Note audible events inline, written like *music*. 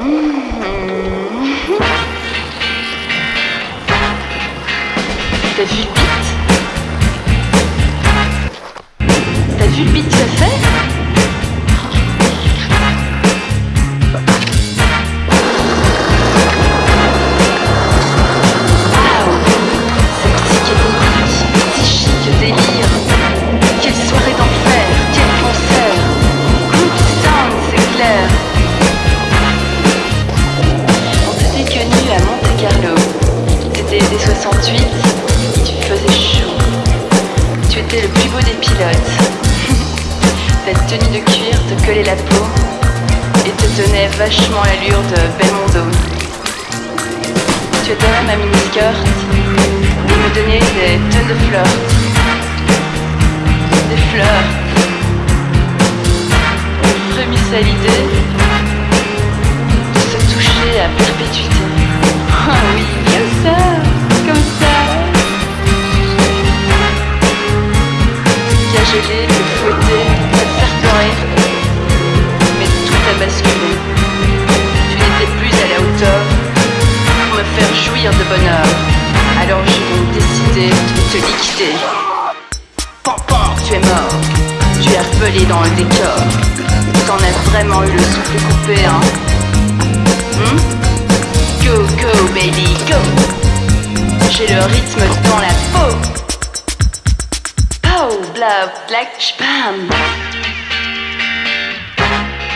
T'as vu le beat? T'as vu le beat que ça fait Ta *laughs* tenue de cuir te collait la peau Et te tenait vachement l'allure de Belmondo. Tu étais même ma mini-skirt Et me donnait des tonnes de fleurs. Des fleurs. À l'idée Alors j'ai donc décidé de te liquider Tu es mort. Tu es repelé dans le décor. T'en as vraiment eu le souffle coupé, hein? Hmm? Go, go, baby, go! J'ai le rythme dans la peau. Pow, blah, black, spam